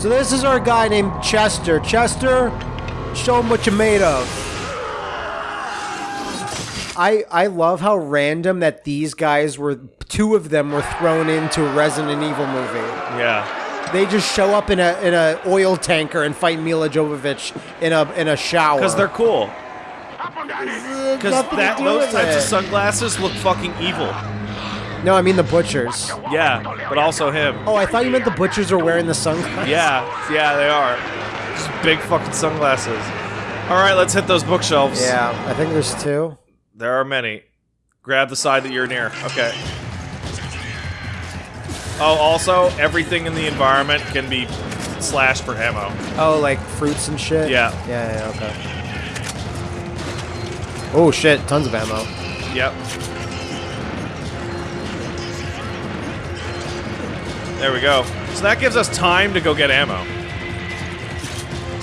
So this is our guy named Chester. Chester, show him what you're made of. I I love how random that these guys were. Two of them were thrown into a Resident Evil movie. Yeah. They just show up in a in a oil tanker and fight Milla Jovovich in a in a shower. Because they're cool. Because that those with types of sunglasses look fucking evil. No, I mean the butchers. Yeah, but also him. Oh, I thought you meant the butchers are wearing the sunglasses. Yeah, yeah, they are. Just big fucking sunglasses. All right, let's hit those bookshelves. Yeah, I think there's two. There are many. Grab the side that you're near. Okay. Oh, also, everything in the environment can be slashed for ammo. Oh, like fruits and shit. Yeah. Yeah. Yeah. Okay. Oh shit! Tons of ammo. Yep. There we go. So that gives us time to go get ammo.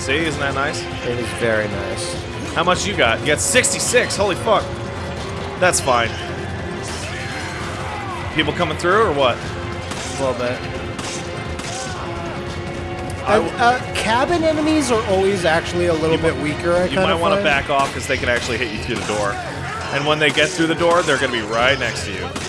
See, isn't that nice? It is very nice. How much you got? You got 66. Holy fuck. That's fine. People coming through or what? A little bit. Uh, uh, cabin enemies are always actually a little bit weaker. I You might want to back off because they can actually hit you through the door. And when they get through the door, they're going to be right next to you.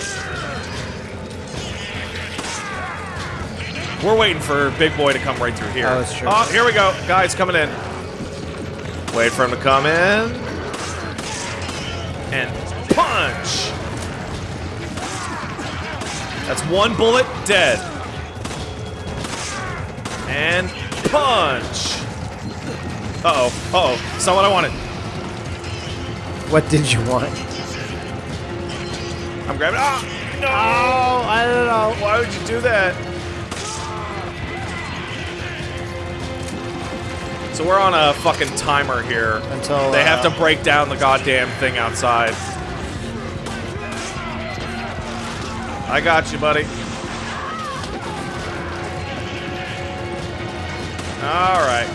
We're waiting for Big Boy to come right through here. Oh, that's true. Oh, here we go. Guys coming in. Wait for him to come in. And punch. That's one bullet dead. And punch. Uh-oh. Uh-oh. It's not what I wanted. What did you want? I'm grabbing. Ah! No! Oh, I don't know. Why would you do that? So we're on a fucking timer here. Until They have uh, to break down the goddamn thing outside. I got you, buddy. All right.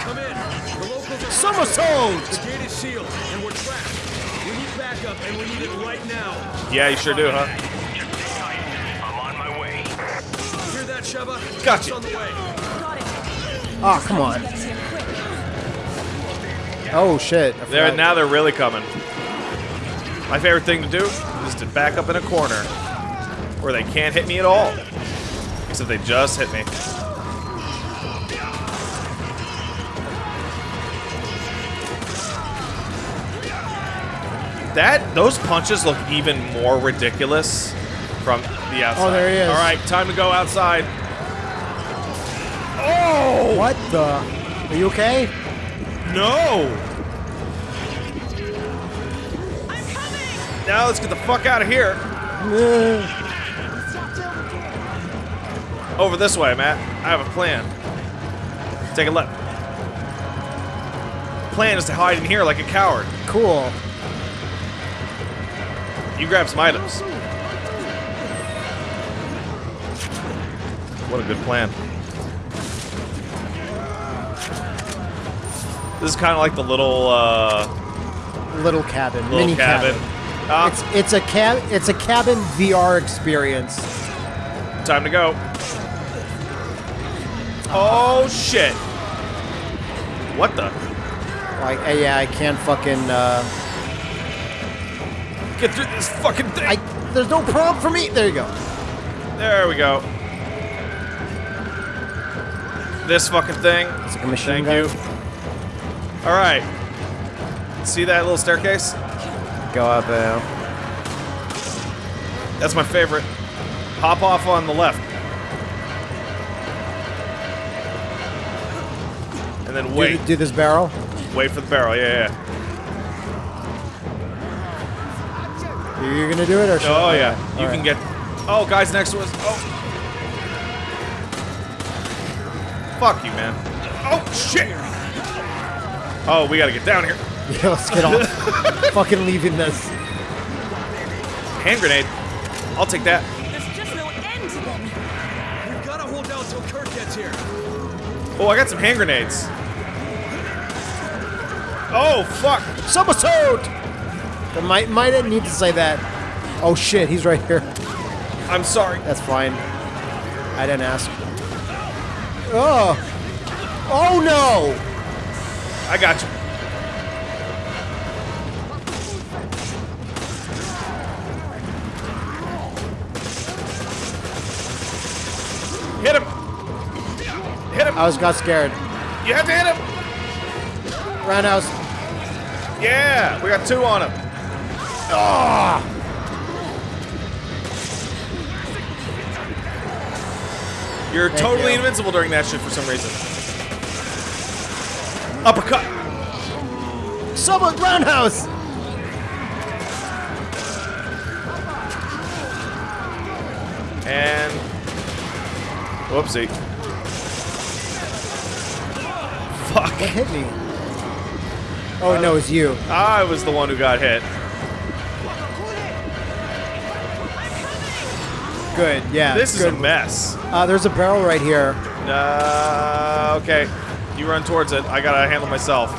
Come in. The locals are Somersault! The gate is sealed, and we're trapped. We need backup, and we need it right now. Yeah, you sure do, huh? Sheva? Gotcha. It's on the way. Oh, come on. Oh shit! I There now they're really coming. My favorite thing to do is to back up in a corner where they can't hit me at all. Except they just hit me. That those punches look even more ridiculous from the outside. Oh, there he is. All right, time to go outside. What the? Are you okay? no! I'm coming! Now let's get the fuck out of here. Over this way, Matt. I have a plan. Take a left. Plan is to hide in here like a coward. Cool. You grab some items. What a good plan. This is kind of like the little, uh, Little cabin. little mini cabin. cabin. Ah, It's it's a cab it's a cabin VR experience. time to go. Oh shit! What the? Like yeah, I can't fucking uh Get through this fucking thing. I there's no prompt for me. There you go. There we go. This fucking thing. It's like a machine Thank gun. you. All right. See that little staircase? Go up there. That's my favorite. Hop off on the left. And then Do, wait. do this barrel. Wait for the barrel. Yeah, yeah. You're gonna do it or should Oh I? yeah. All You right. can get. Oh, guys next to us. Oh. Fuck you, man. Oh shit. Oh, we gotta get down here. Yeah, let's get off. fucking leaving this. Hand grenade. I'll take that. There's just no end to them. We've got to hold out till Kurt gets here. Oh, I got some hand grenades. Oh fuck. Somersault! I might might I need to say that. Oh shit, he's right here. I'm sorry. That's fine. I didn't ask. Oh. Oh no! I got you. Hit him! Hit him! I was got scared. You have to hit him! Roundhouse. Yeah! We got two on him. Ah. You're Thank totally you. invincible during that shit for some reason. Uppercut! Someone roundhouse. And whoopsie. Fuck. What hit me? Oh no, it's you. I was the one who got hit. Good. Yeah. This is good. a mess. Uh, there's a barrel right here. Uh, okay. You run towards it. I gotta handle myself.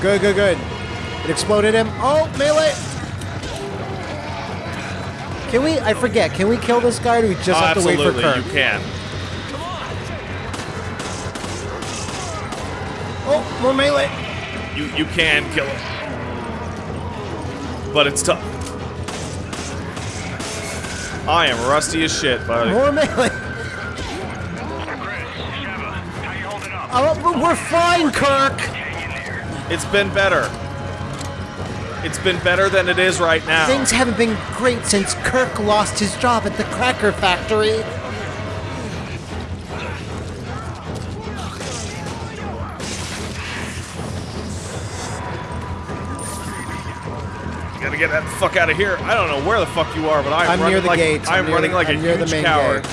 Good. Good. Good. It exploded him. Oh, melee. Can we? I forget. Can we kill this guy? Or do we just Oh, have to wait for absolutely, you can. Come on! Oh, more melee. You you can kill him. But it's tough. I am rusty as shit, buddy. More melee. Oh, we're fine, Kirk. Hang in there. It's been better. It's been better than it is right now. Things haven't been great since Kirk lost his job at the cracker factory. Gotta get that fuck out of here. I don't know where the fuck you are, but I'm, I'm running near the like gates. I'm, near running the- like I'm a huge main coward. gate.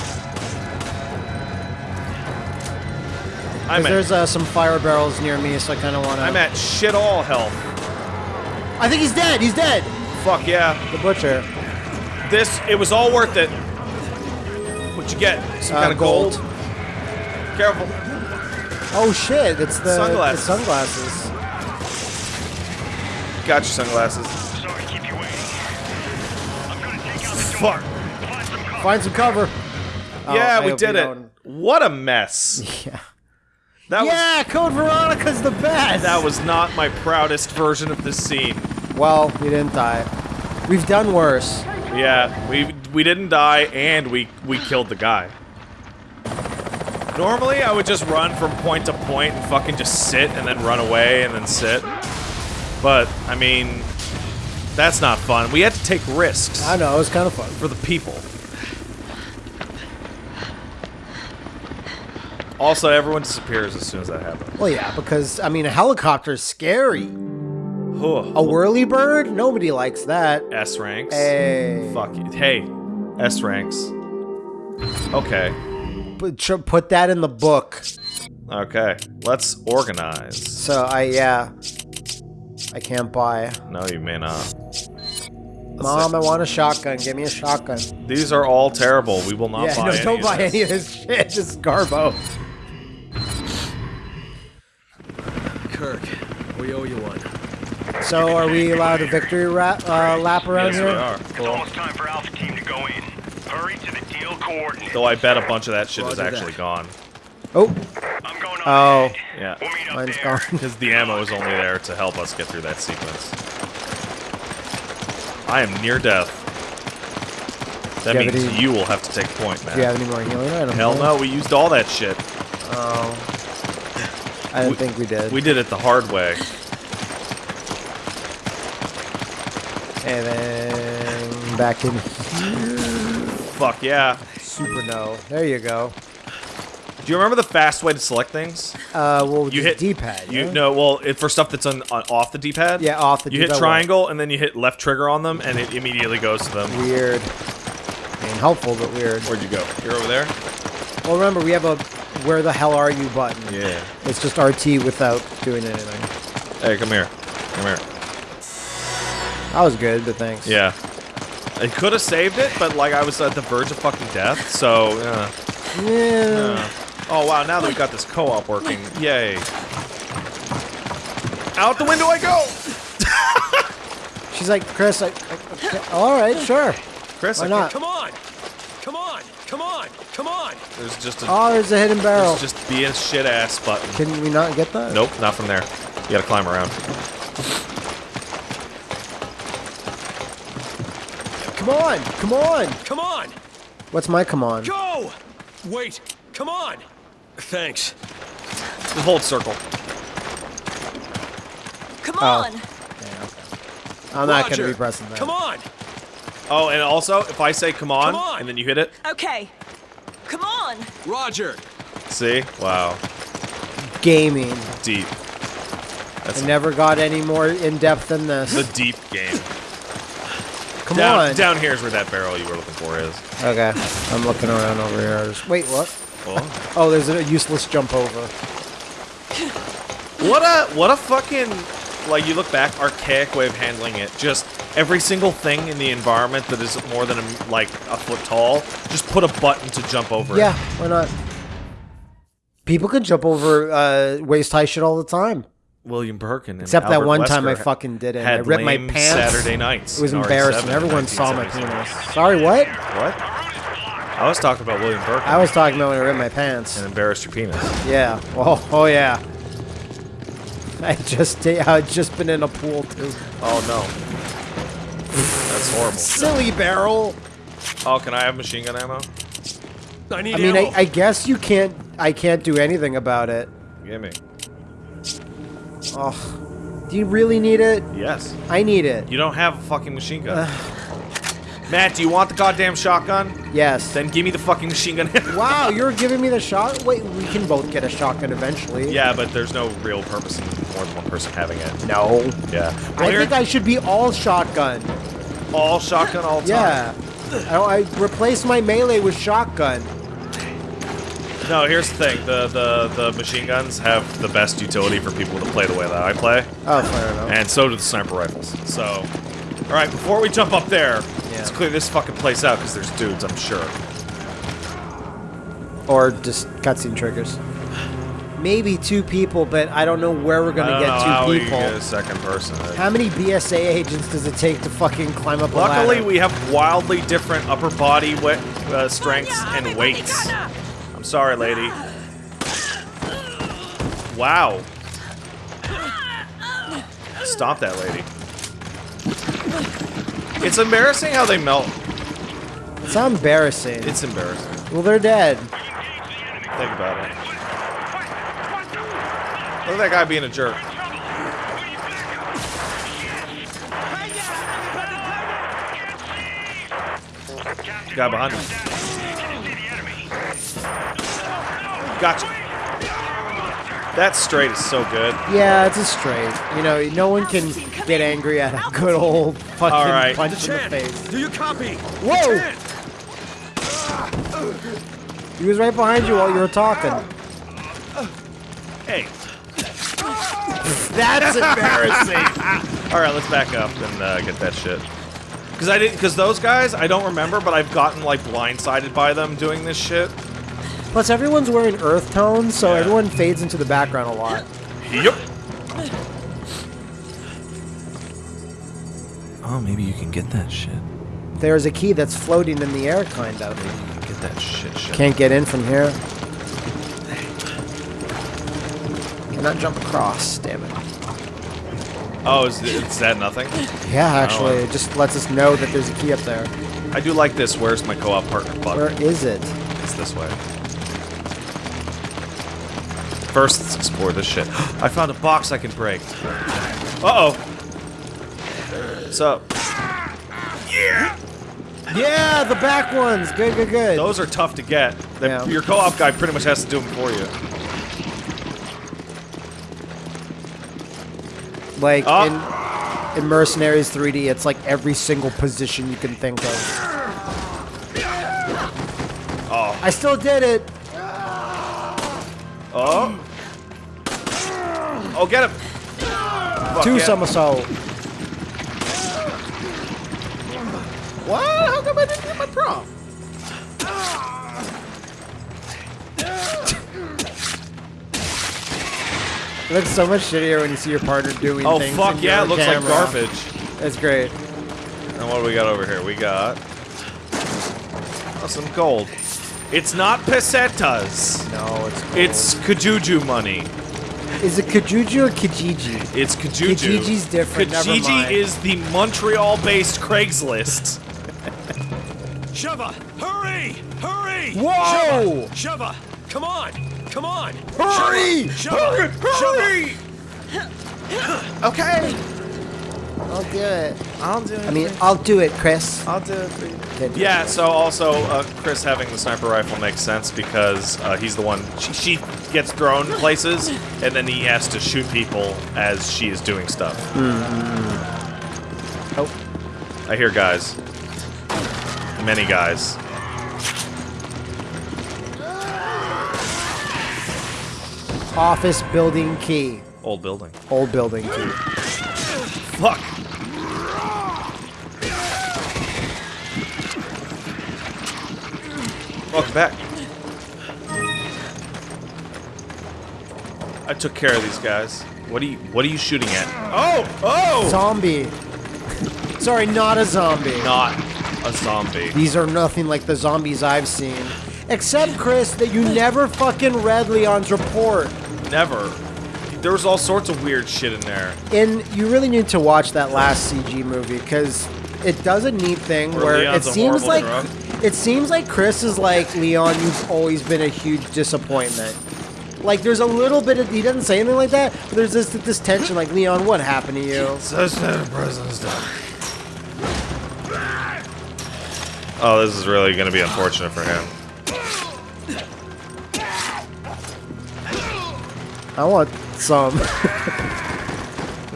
I'm at, there's uh, some fire barrels near me, so I kind of want to. I'm at shit all health. I think he's dead. He's dead. Fuck yeah. The butcher. This it was all worth it. What'd you get? Some Uh, kind of gold. gold. Careful. Oh shit! It's the Sunglasses. The sunglasses. Got your sunglasses. Sorry keep you waiting. I'm gonna take out the Fuck. Find some cover. Find some cover. Oh, yeah, I we did we it. don't- What a mess. Yeah. That was yeah, Code Veronica's the best. that was not my proudest version of this scene. Well, we didn't die. We've done worse. Yeah, we we didn't die and we we killed the guy. Normally, I would just run from point to point and fucking just sit and then run away and then sit. But I mean, that's not fun. We had to take risks I know it was kind of fun. for the people. Also, everyone disappears as soon as that happens. Well, yeah, because I mean, a helicopter's scary. A whirly bird? Nobody likes that. S ranks. Hey, Fuck you. Hey, S ranks. Okay. put, put that in the book. Okay. Let's organize. So I yeah, I can't buy. No, you may not. Let's Mom, see. I want a shotgun. Give me a shotgun. These are all terrible. We will not yeah, buy no, any don't buy this. any of this shit. This is garbo. So are we allowed a victory ra- uh, lap around Yes, here? we are. It's almost time for Alpha Team to go in. Hurry to the deal coordinates. Though I bet a bunch of that shit is actually that. gone. Oh, I'm going on Oh. ahead. Yeah. We'll mine's there. gone. Because the ammo is only there to help us get through that sequence. I am near death. That you means any- you will have to take point, man. do you have any more healing items? Hell no, we used all that shit. Oh, I didn't We- think we did. We did it the hard way. And then back in Fuck yeah. super no. There you go. Do you remember the fast way to select things? Uh, well, You hit D-pad. You yeah? no, well, it, for stuff that's on, on off the D-pad. Yeah, off the You hit triangle and then you hit left trigger on them, and it immediately goes to them. Weird. I mean, helpful but weird. Where'd you go? You're over there. Well, remember we have a "Where the hell are you?" button. Yeah. It's just RT without doing anything. Hey, come here. Come here. That was good, but thanks. Yeah. I could have saved it, but like I was at the verge of fucking death, so. Uh, Yeah. uh. Oh wow! Now that we got this co-op working, yay! Out the window I go. She's like, Chris, I, I, okay, all right, sure. Chris, Why not? Come on! Come on! Come on! Come on! There's just a Oh, there's a hidden barrel. there's just be a shit ass button. Can we not get that? Nope, not from there. You gotta climb around. Come on, come on. Come on! What's my come on? Go! Wait! Come on! Thanks. Just hold circle. Come Oh. on. I'm not gonna be pressing that. Come on! Oh, and also, if I say come on, Come on. and then you hit it, Okay. Come on. Roger! see? Wow. Gaming. Deep. That's I never got any more in depth than this. the deep game. Come down, on. down here is where that barrel you were looking for is. Okay, I'm looking around over here. Just- Wait, what? Oh. Oh, there's a useless jump over. What a what a fucking like you look back archaic way of handling it. Just every single thing in the environment that is more than a, like a foot tall, just put a button to jump over it. Yeah, it. why not? People can jump over uh, waist high shit all the time. William Birkin. and Except that Albert one time I fucking did it. Had I ripped my pants. Saturday nights. It was embarrassing. Everyone saw my penis. Sorry, what? What? I was talking about William Birkin. I was talking about when I ripped my pants. and embarrassed your penis. Yeah. Oh, oh yeah. I just I just been in a pool too. Oh no. That's horrible. Silly barrel. Oh, can I have machine gun ammo? I need I mean, I. I guess you can't. I can't do anything about it. Give me. Oh, do you really need it? Yes. I need it. You don't have a fucking machine gun. Matt, do you want the goddamn shotgun? Yes. Then give me the fucking machine gun. Wow, you're giving me the shot. Wait, we can both get a shotgun eventually. yeah, but there's no real purpose in more than one person having it. No. Yeah. I think I should be all shotgun. all shotgun all the time. Yeah. I, I replace my melee with shotgun. No, here's the thing. The, the the machine guns have the best utility for people to play the way that I play, Oh, fair enough. and so do the sniper rifles. So, all right, before we jump up there, let's clear this fucking place out because there's dudes, I'm sure. Or just cutscene triggers. Maybe two people, but I don't know where we're gonna don't know get how two we people. can get a second person. How many BSA agents does it take to fucking climb up a Luckily, we have wildly different upper body uh, strengths and weights. Sorry, lady. Wow. Stop that lady. It's embarrassing how they melt. It's not embarrassing. It's embarrassing. well, they're dead. Think about it. Look at that guy being a jerk. Guy behind him. Gotcha. That straight is so good. Yeah, it's a straight. You know, no one can get angry at a good old fucking All right. punch in the Chan, face. do you copy? Whoa! He was right behind you while you were talking. Hey. That's embarrassing. All right, let's back up and uh, get that shit. Because I didn't. Because those guys, I don't remember, but I've gotten like blindsided by them doing this shit. Plus, everyone's wearing earth tones, so Yeah. everyone fades into the background a lot. Yep. Oh, maybe you can get that shit. There's a key that's floating in the air, kind of. You can get that shit. shit. Can't get in from here. Cannot jump across, damn it. Oh, is, is that nothing? Yeah, oh, actually, Oh. it just lets us know that there's a key up there. I do like this. Where's my co-op partner button? Where is it? It's this way. First, let's explore this shit. I found a box I can break. Uh-oh. What's up? Yeah, Yeah, the back ones. Good, good, good. Those are tough to get. The- Yeah. Your co-op guy pretty much has to do them for you. like Oh. in, in Mercenaries 3D, it's like every single position you can think of. Oh. I still did it. Oh. Oh, get him. Fuck Two yeah. somersault. What? How come I didn't get my prop? It looks so much shittier when you see your partner doing Oh, things. fuck in yeah, your it looks like garbage. That's great. And what do we got over here? We got oh, some gold. It's not pesetas. No, it's gold. It's Kijuju money. Is it Kijuju or Kijiji? It's Kijuju. Kijiji's different, never Kijiji mind. is the Montreal-based Craigslist. Sheva, hurry! Hurry! Whoa! Sheva, Sheva, come on! Come on! Hurry! Sheva, Sheva, Sheva. Okay. I'll do it. I'll do it. I mean, I'll do it, Chris. I'll do it for you. Can't Yeah, so also uh, Chris having the sniper rifle makes sense because uh, he's the one. She, she gets thrown places, and then he has to shoot people as she is doing stuff. Oh, I hear guys. Many guys. office building key. Old building. Old building key. Fuck. Welcome back. I took care of these guys. What are you What are you shooting at? Oh! Oh! Zombie. Sorry, not a zombie. Not a zombie. These are nothing like the zombies I've seen. Except, Chris, that you never fucking read Leon's report. Never. There was all sorts of weird shit in there. And you really need to watch that last CG movie because it does a neat thing Where where, it seems like drug? it seems like Chris is like Leon. You've always been a huge disappointment. Like there's a little bit of he doesn't say anything like that, but there's this this tension. Like Leon, what happened to you? Such a president's Oh, this is really going to be unfortunate for him. I want some.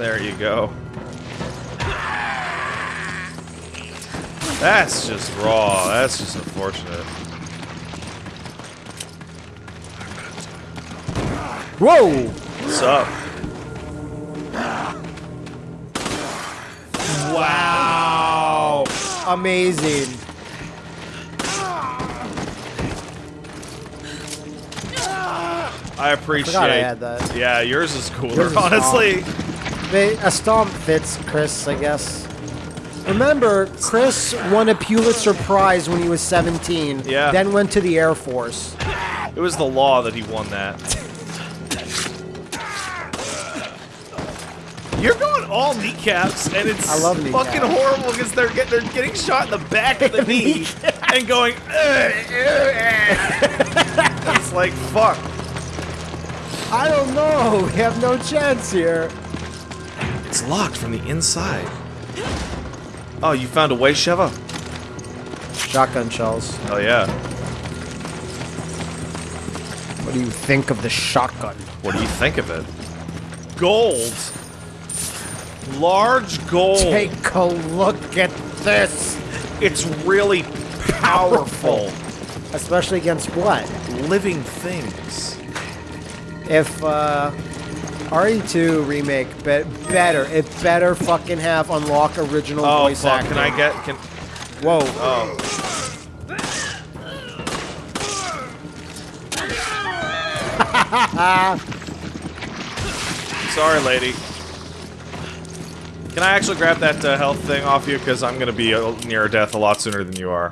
There you go. That's just raw. That's just unfortunate. Whoa! What's up? Wow! Amazing. I appreciate. Forgot I had that. Yeah, yours is cooler, Yours is honestly. They, a stomp fits Chris, I guess. Remember, Chris won a Pulitzer Prize when he was 17. Yeah. Then went to the Air Force. It was the law that he won that. You're going all kneecaps, and it's I love fucking horrible because they're get, they're getting shot in the back of the knee and going. "Ugh, ugh, ugh." it's like fuck. I don't know. We have no chance here. It's locked from the inside. Oh, you found a way, Sheva? Shotgun shells. Oh yeah. What do you think of the shotgun? What do you think of it? Gold. Large gold. Take a look at this. It's really powerful. Especially against what? Living things. If uh, RE2 remake be- better, it better fucking have unlock original Oh voice fuck! acting. Can I get? Can? Whoa. Oh. Sorry, lady. Can I actually grab that uh, health thing off you? Because I'm gonna be uh, near death a lot sooner than you are.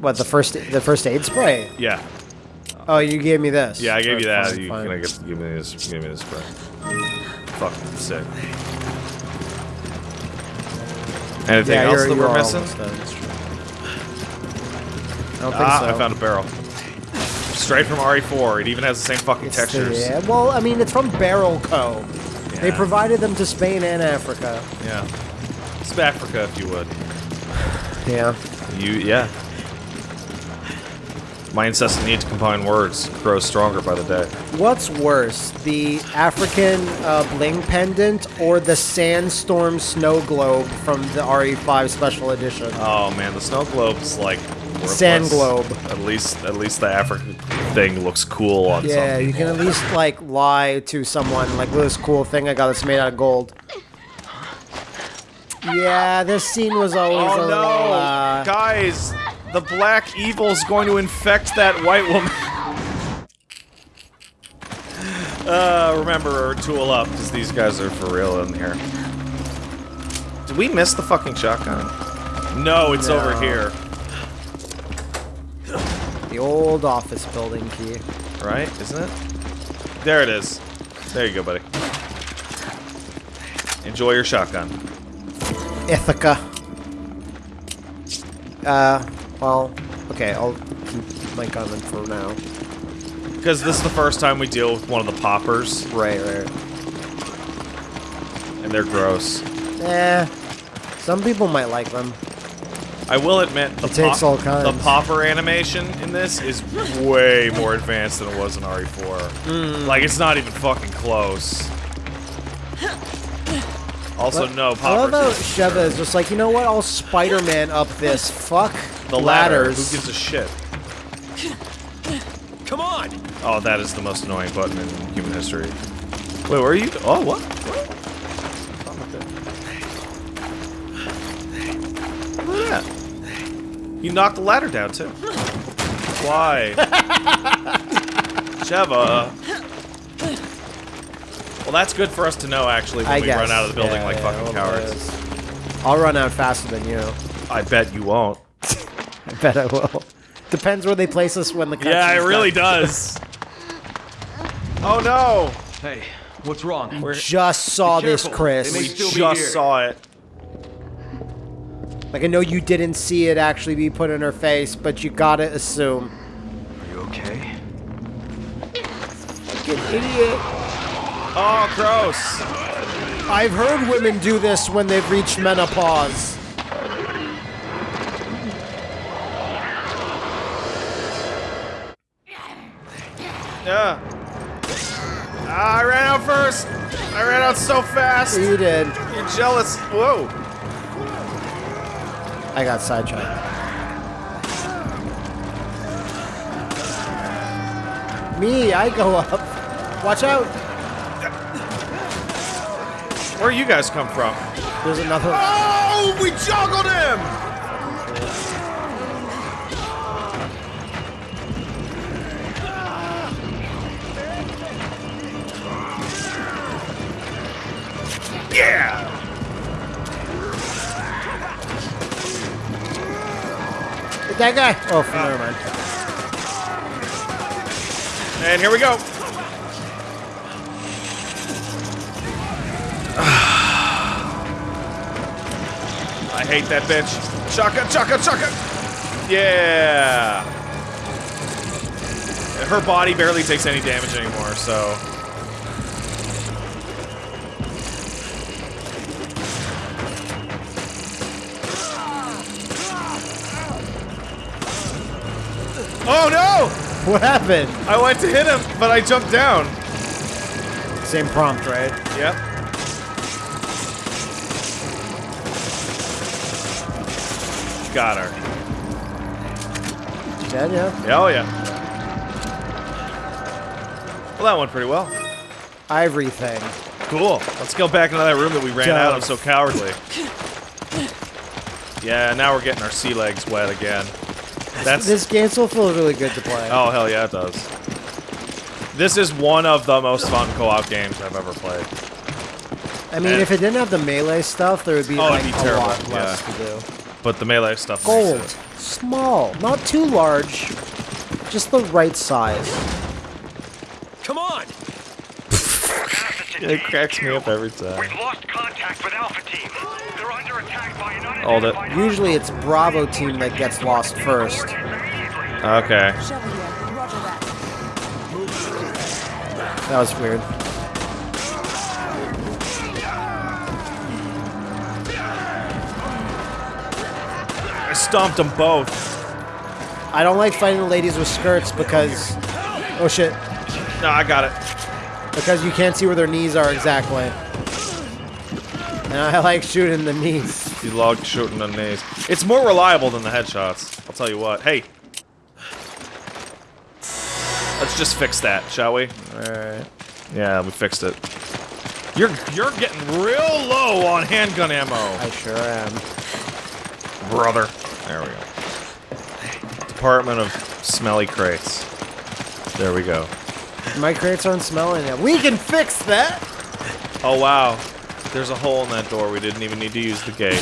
What the first the first aid spray? Yeah. Oh, you gave me this. Yeah, I gave you that. Fine, you fine. can I get, give me this? Give me this spray. Fuck, sick. Anything Yeah, else that we're missing? almost done, that's true. I don't think Ah, so. I found a barrel. Straight from RE4. It even has the same fucking It's the- textures. yeah, well, I mean, it's from Barrel Co. They provided them to Spain and Africa. Yeah. It's Africa, if you would. Yeah. You, yeah. My incessant need to combine words grows stronger by the day. What's worse, the African uh, bling pendant or the sandstorm snow globe from the RE5 special edition? Oh man, the snow globe's like worthless. Sand globe. At least, at least the African thing looks cool on yeah, you can at least like lie to someone like this cool thing I got that's made out of gold. Yeah, this scene was always Oh a no, little. Uh, guys! The black evil's going to infect that white woman. uh, remember, tool up, because these guys are for real in here. Did we miss the fucking shotgun? No, it's over here. the old office building key. Right? Isn't it? There it is. There you go, buddy. Enjoy your shotgun. Ithaca. Uh, well, okay, I'll keep my gun in for now. Because this is the first time we deal with one of the poppers, Right, right. and they're gross. Eh, some people might like them. I will admit, the, It takes all kinds. the popper animation in this is way more advanced than it was in RE4. Hmm. Like, it's not even fucking close. Also, no poppers. I love how. Sheva is just like, you know what? I'll Spider-Man up this. Fuck The ladder. ladders. Who gives a shit? Come on! Oh, that is the most annoying button in human history. Wait, where are you? Oh, what? What? Look at that. You knocked the ladder down, too. Why? Sheva. Well, that's good for us to know, actually, when I we guess. run out of the building Yeah, like yeah, fucking cowards. I'll run out faster than you. I bet you won't. I bet I will. Depends where they place us when the Yeah, it really done. does. oh no! Hey, what's wrong? We're, Just saw this. Chris. We just saw it. Like I know you didn't see it actually be put in her face, but you gotta assume. Are you okay? Fucking idiot. Oh, gross. I've heard women do this when they've reached menopause. Yeah. Ah, I ran out first. I ran out so fast. You did. You're jealous. Whoa. I got sidetracked. Me, I go up. Watch out. Where you guys come from? There's another. Oh, we juggled him. Yeah. That guy. Oh, never mind. And here we go. I hate that bitch. Chaka, chaka, chaka. Yeah. Her body barely takes any damage anymore, so. Oh no! What happened? I went to hit him, but I jumped down. Same prompt, right? Yep. Got her. Dead, yeah. Yeah, oh yeah. Well, that went pretty well. Ivory thing. Cool. Let's go back into that room that we ran out of so cowardly. Yeah, now we're getting our sea legs wet again. That's This game still feels really good to play. oh hell yeah, it does. This is one of the most fun co-op games I've ever played. I mean, and- if it didn't have the melee stuff, there would be Oh, like it'd be a terrible, lot less yeah. to do. But the melee stuff. makes Gold, it- small, not too large, just the right size. Come on! It cracks me up every time. We've lost contact with Alpha Team. They're under attack by an Hold it. Usually, it's Bravo team that gets lost first. Okay. Shove it here. Roger that. That was weird. I stomped them both. I don't like fighting the ladies with skirts because, oh shit, No, I got it. because you can't see where their knees are exactly. And I like shooting the knees. You logged shooting the knees. It's more reliable than the headshots. I'll tell you what. Hey. Let's just fix that, shall we? Alright. Yeah, we fixed it. You're you're getting real low on handgun ammo, I sure am. brother. There we go. Department of Smelly Crates. There we go. My crates aren't smelling yet. We can fix that! Oh wow. There's a hole in that door. We didn't even need to use the gate.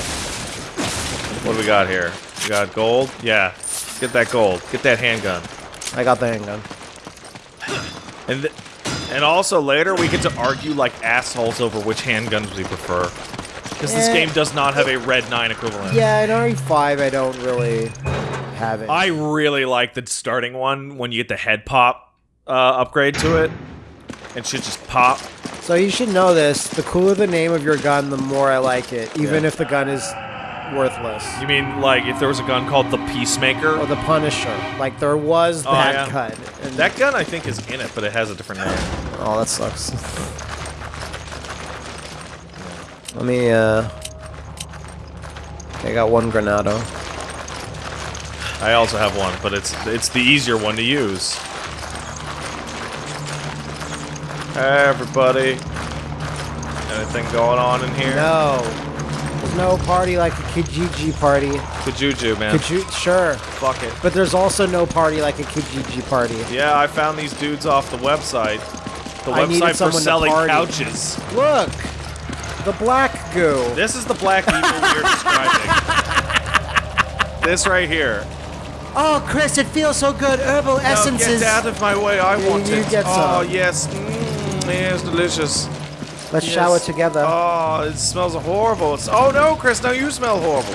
What do we got here? We got gold? Yeah. Get that gold. Get that handgun. I got the handgun. And th- and also later we get to argue like assholes over which handguns we prefer. Because this Eh. game does not have a Red 9 equivalent. Yeah, in RE5, I don't really have it. I really like the starting one when you get the head pop uh, upgrade to it. And shit just pop. So you should know this. The cooler the name of your gun, the more I like it, even Yeah. if the gun is worthless. You mean like if there was a gun called the Peacemaker? Or the Punisher. Like there was Oh, that yeah. gun. And That gun I think is in it, but it has a different name. Oh, that sucks. Let me, uh... Okay, I got one Granado. I also have one, but it's it's the easier one to use. Hey, everybody. Anything going on in here? No. There's no party like a Kijiji party. Kijuju, man. Kiju- sure. Fuck it. But there's also no party like a Kijiji party. Yeah, I found these dudes off the website. The I website for selling couches. Look! The black goo. This is the black evil we're describing. this right here. Oh, Chris, it feels so good. Herbal No, essences. get out of my way. I want you it. get Oh, yes. Mm, yes, delicious. Let's Yes. shower together. Oh, it smells horrible. It's, oh no, Chris, now you smell horrible.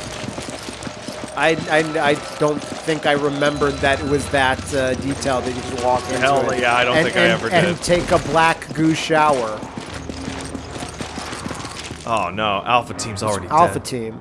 I, I, I don't think I remembered that it was that uh, detailed that you could walk into Hell, it. yeah, I don't and, think I and- ever And did. take a black goo shower. Oh no, Alpha Team's already Alpha dead. team.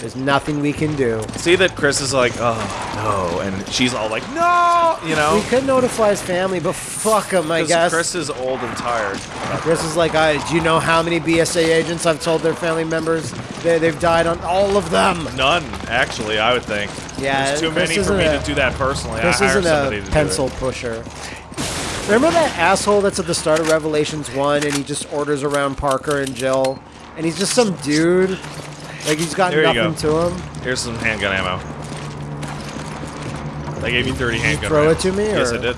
There's nothing we can do. See that Chris is like, oh no, and she's all like, no, you know? We could notify his family, but fuck him, I guess. Chris is old and tired. Chris is like, I, do you know how many BSA agents I've told their family members they, they've died on? All of them. None, actually, I would think. Yeah, There's too Chris many for me a- to do that personally. Chris I hire isn't somebody a to do pencil pusher. Remember that asshole that's at the start of Revelations 1 and he just orders around Parker and Jill? And he's just some dude. Like he's got There you nothing to him. Here's some handgun ammo. They gave you 30 handgun throw ammo. it to me, Yes, or- I did.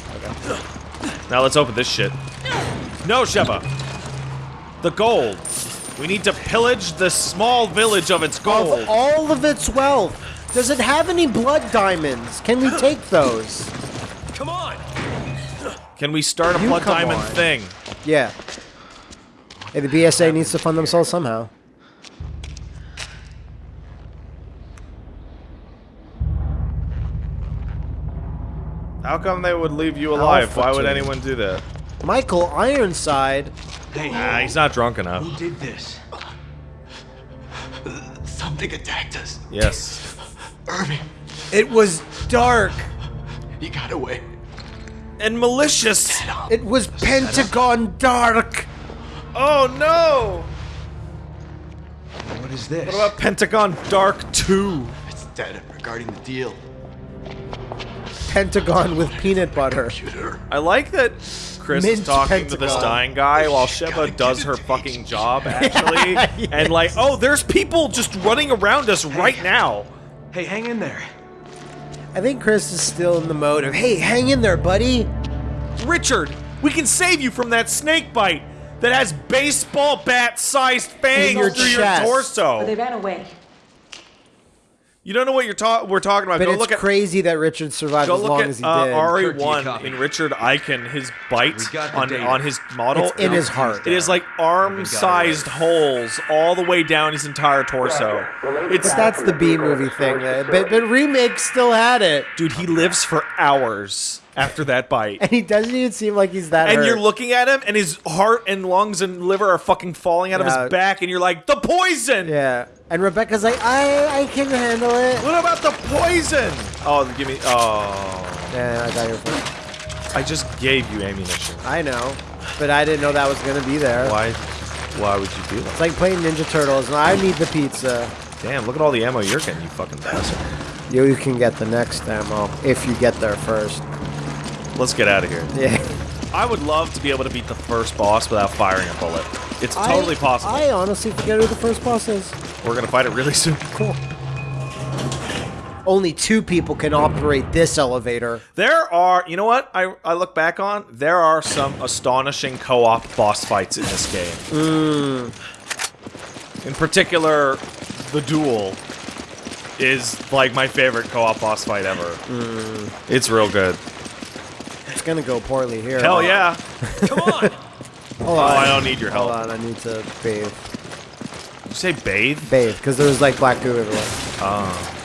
Now let's open this shit. No, Sheva. The gold. We need to pillage the small village of its gold. Of all of its wealth, does it have any blood diamonds? Can we take those? Come on! Can we start a You blood come diamond on. thing? Yeah. Hey, the BSA needs to fund themselves somehow. How come they would leave you alive? Alpha Why would team. anyone do that? Michael Ironside. Hey, Ah, he's not drunk enough. who did this? Something attacked us. Yes. Irving, It was dark. he got away. And malicious. It was Pentagon Dark. Oh no! What is this? What about Pentagon Dark 2? It's dead regarding the deal. Pentagon with peanut butter. I like that Chris is Mint talking to this Pentagon. dying guy while Gotta Sheva get does her fucking job, actually. And like, oh, there's people just running around us right now. Hey, hang in there. I think Chris is still in the mode of, hey, hang in there, buddy. Richard, we can save you from that snake bite that has baseball bat sized fangs your through chest. your But they ran away. You don't know what you're ta- we're talking about. But Go it's look at crazy that Richard survived as long at as he uh, did. Kirk, do you RE1 in Richard Aiken. His bite We got the on, data. on his model. It's in his heart. It is like arm-sized holes all the way down his entire torso. It's But that's the B movie thing. But the remake still had it. dude. He lives for hours after that bite. And he doesn't even seem like he's that And hurt. you're looking at him, and his heart and lungs and liver are fucking falling out of his back, and you're like, the poison! Yeah. And Rebecca's like, I I can handle it. What about the poison? Oh, give me. Oh, Yeah, I got your point. I just gave you ammunition. I know. But I didn't know that was gonna be there. Why? Why would you do that? It's like playing Ninja Turtles. and I need the pizza. Damn! Look at all the ammo you're getting, you fucking bastard. You, you can get the next ammo if you get there first. Let's get out of here. Yeah. I would love to be able to beat the first boss without firing a bullet. It's totally I, possible. I honestly forget who the first boss is. We're gonna fight it really soon. Cool. Only two people can operate this elevator. There are, you know what? I I look back on. There are some astonishing co-op boss fights in this game. Hmm. In particular, the duel is like my favorite co-op boss fight ever. Hmm. It's real good. It's gonna go poorly here. Hell yeah. Come on! Hold Oh. I don't need your help. Hold help. on, I need to bathe. Did you say bathe? Bathe, because there was like black goo everywhere. Oh.